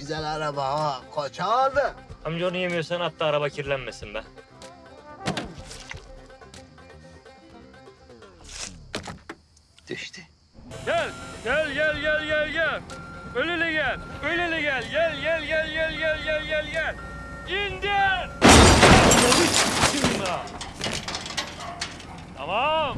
güzel araba ha. Kaça aldın? Amca onu yemiyorsan hatta araba kirlenmesin be. Düştü. Gel, gel, gel, gel, gel, gel. Öyle gel, öyle gel. Gel, gel, gel, gel, gel, gel, gel, gel. İndir! Tamam.